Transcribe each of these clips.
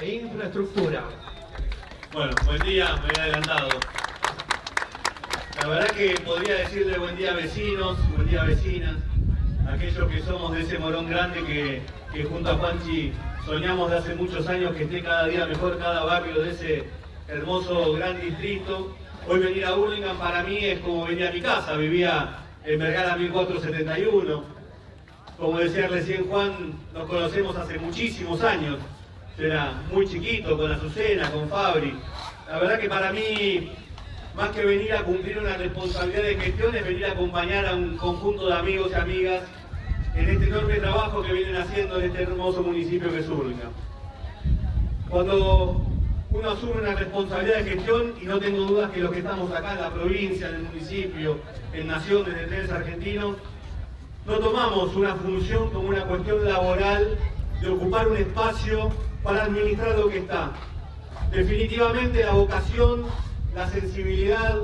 e infraestructura. Bueno, buen día, me he adelantado. La verdad que podría decirle buen día vecinos, buen día vecinas, aquellos que somos de ese morón grande que, junto a Juanchi soñamos de hace muchos años que esté cada día mejor cada barrio de ese hermoso gran distrito. Hoy venir a Burlingame para mí es como venir a mi casa, vivía en Vergara 1471. Como decía recién Juan, nos conocemos hace muchísimos años. Era muy chiquito, con Azucena, con Fabri. La verdad que para mí, más que venir a cumplir una responsabilidad de gestión, es venir a acompañar a un conjunto de amigos y amigas en este enorme trabajo que vienen haciendo en este hermoso municipio que es Cuando uno asume una responsabilidad de gestión, y no tengo dudas que los que estamos acá en la provincia, en el municipio, en Nación, desde Trenes Argentinos, no tomamos una función como una cuestión laboral de ocupar un espacio para administrar lo que está. Definitivamente la vocación, la sensibilidad,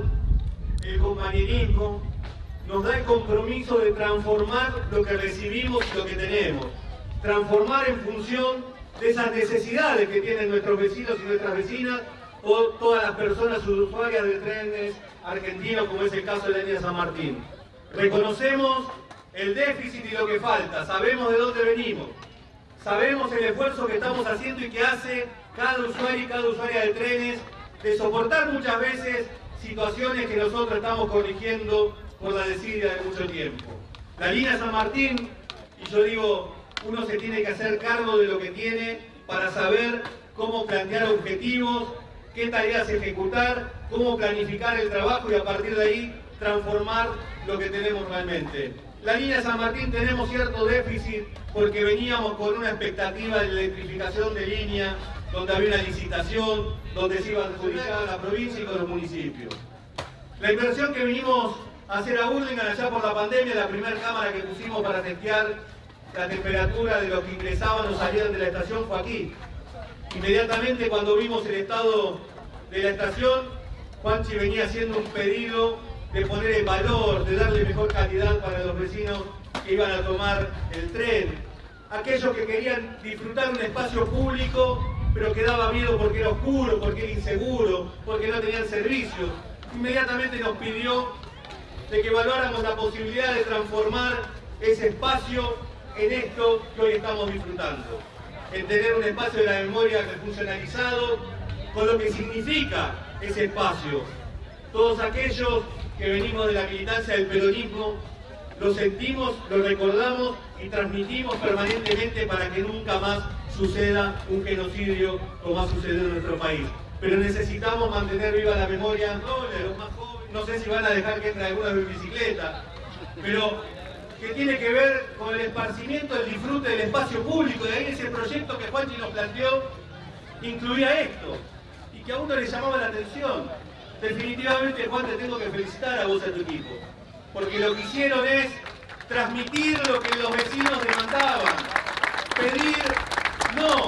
el compañerismo, nos da el compromiso de transformar lo que recibimos y lo que tenemos. Transformar en función de esas necesidades que tienen nuestros vecinos y nuestras vecinas o todas las personas usuarias de trenes argentinos, como es el caso de la línea San Martín. Reconocemos el déficit y lo que falta, sabemos de dónde venimos, sabemos el esfuerzo que estamos haciendo y que hace cada usuario y cada usuaria de trenes de soportar muchas veces situaciones que nosotros estamos corrigiendo por la desidia de mucho tiempo. La línea San Martín, y yo digo, uno se tiene que hacer cargo de lo que tiene para saber cómo plantear objetivos, qué tareas ejecutar, cómo planificar el trabajo y a partir de ahí transformar lo que tenemos realmente. La línea San Martín tenemos cierto déficit porque veníamos con una expectativa de electrificación de línea, donde había una licitación, donde se iba a adjudicar la provincia y con los municipios. La inversión que vinimos a hacer a Burlingame allá por la pandemia, la primera cámara que pusimos para testear la temperatura de los que ingresaban o salían de la estación fue aquí. Inmediatamente cuando vimos el estado de la estación, Juanchi venía haciendo un pedido de poner el valor, de darle mejor calidad para los vecinos que iban a tomar el tren. Aquellos que querían disfrutar un espacio público, pero que daba miedo porque era oscuro, porque era inseguro, porque no tenían servicios. Inmediatamente nos pidió de que evaluáramos la posibilidad de transformar ese espacio en esto que hoy estamos disfrutando. En tener un espacio de la memoria funcionalizado, con lo que significa ese espacio. Todos aquellos que venimos de la militancia del peronismo, lo sentimos, lo recordamos y transmitimos permanentemente para que nunca más suceda un genocidio como ha sucedido en nuestro país. Pero necesitamos mantener viva la memoria de los más jóvenes. No sé si van a dejar que entre alguna en bicicleta, pero que tiene que ver con el esparcimiento, el disfrute del espacio público. De ahí ese proyecto que Juanchi nos planteó incluía esto y que a uno le llamaba la atención. Definitivamente, Juan, te tengo que felicitar a vos y a tu equipo, porque lo que hicieron es transmitir lo que los vecinos demandaban. Pedir, no,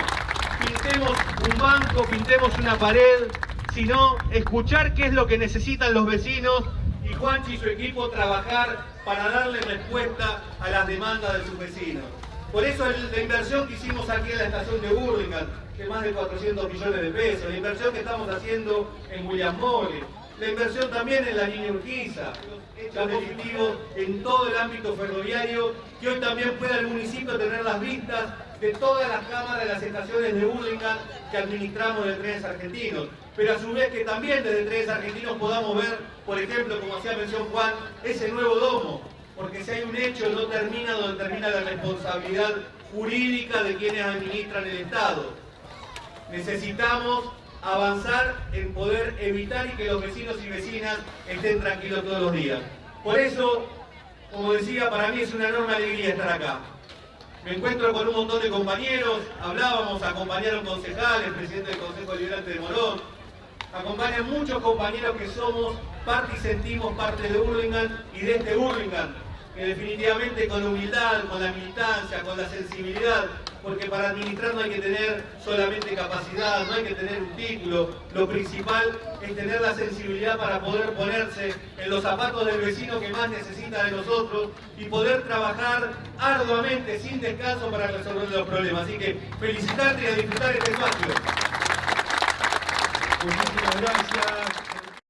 pintemos un banco, pintemos una pared, sino escuchar qué es lo que necesitan los vecinos y Juanchi y su equipo trabajar para darle respuesta a las demandas de sus vecinos. Por eso la inversión que hicimos aquí en la estación de Burlingame, que más de 400 millones de pesos, la inversión que estamos haciendo en William la inversión también en la línea Urquiza, hechos definitivos en todo el ámbito ferroviario, que hoy también pueda el municipio tener las vistas de todas las cámaras de las estaciones de Burlingame que administramos de trenes argentinos. Pero a su vez que también desde trenes argentinos podamos ver, por ejemplo, como hacía mención Juan, ese nuevo domo, si hay un hecho no termina donde termina la responsabilidad jurídica de quienes administran el Estado. Necesitamos avanzar en poder evitar y que los vecinos y vecinas estén tranquilos todos los días. Por eso, como decía, para mí es una enorme alegría estar acá. Me encuentro con un montón de compañeros, hablábamos, acompañaron concejales, presidente del Consejo Liberante de Morón, acompañan muchos compañeros que somos parte y sentimos parte de Burlingame y de este Burlingame, que definitivamente con humildad, con la militancia, con la sensibilidad porque para administrar no hay que tener solamente capacidad, no hay que tener un título, lo principal es tener la sensibilidad para poder ponerse en los zapatos del vecino que más necesita de nosotros y poder trabajar arduamente, sin descanso, para resolver los problemas. Así que felicitarte y a disfrutar este espacio. Muchísimas gracias.